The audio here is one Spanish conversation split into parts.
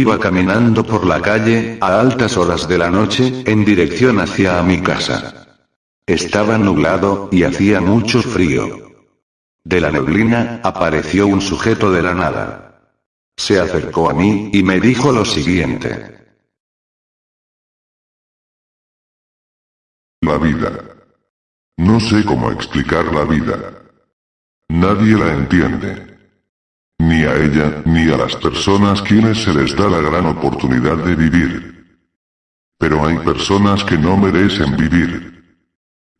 Iba caminando por la calle, a altas horas de la noche, en dirección hacia mi casa. Estaba nublado, y hacía mucho frío. De la neblina, apareció un sujeto de la nada. Se acercó a mí, y me dijo lo siguiente. La vida. No sé cómo explicar la vida. Nadie la entiende. Ni a ella, ni a las personas quienes se les da la gran oportunidad de vivir. Pero hay personas que no merecen vivir.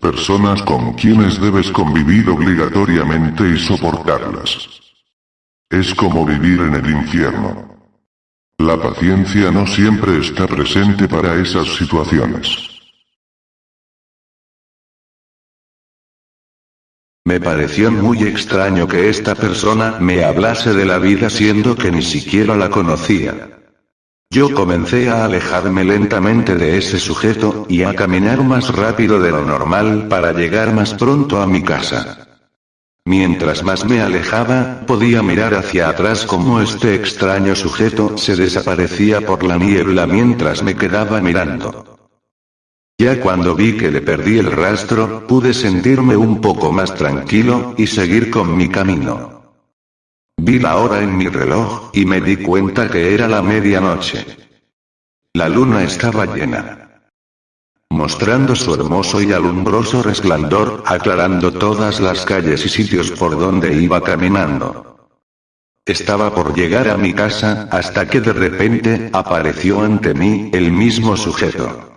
Personas con quienes debes convivir obligatoriamente y soportarlas. Es como vivir en el infierno. La paciencia no siempre está presente para esas situaciones. Me pareció muy extraño que esta persona me hablase de la vida siendo que ni siquiera la conocía. Yo comencé a alejarme lentamente de ese sujeto, y a caminar más rápido de lo normal para llegar más pronto a mi casa. Mientras más me alejaba, podía mirar hacia atrás como este extraño sujeto se desaparecía por la niebla mientras me quedaba mirando. Ya cuando vi que le perdí el rastro, pude sentirme un poco más tranquilo, y seguir con mi camino. Vi la hora en mi reloj, y me di cuenta que era la medianoche. La luna estaba llena. Mostrando su hermoso y alumbroso resplandor, aclarando todas las calles y sitios por donde iba caminando. Estaba por llegar a mi casa, hasta que de repente, apareció ante mí, el mismo sujeto.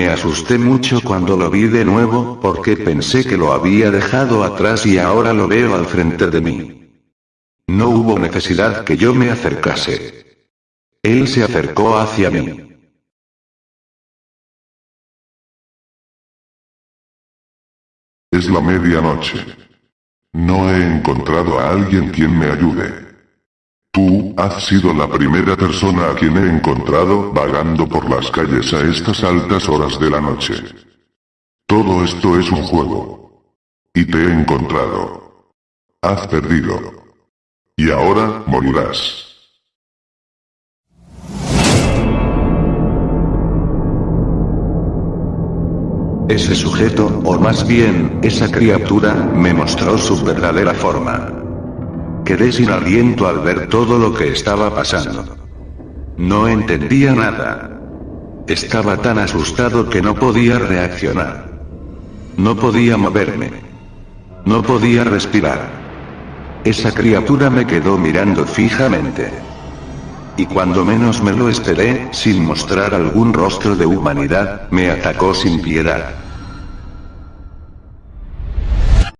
Me asusté mucho cuando lo vi de nuevo, porque pensé que lo había dejado atrás y ahora lo veo al frente de mí. No hubo necesidad que yo me acercase. Él se acercó hacia mí. Es la medianoche. No he encontrado a alguien quien me ayude. Tú, has sido la primera persona a quien he encontrado vagando por las calles a estas altas horas de la noche. Todo esto es un juego. Y te he encontrado. Has perdido. Y ahora, morirás. Ese sujeto, o más bien, esa criatura, me mostró su verdadera forma. Quedé sin aliento al ver todo lo que estaba pasando. No entendía nada. Estaba tan asustado que no podía reaccionar. No podía moverme. No podía respirar. Esa criatura me quedó mirando fijamente. Y cuando menos me lo esperé, sin mostrar algún rostro de humanidad, me atacó sin piedad.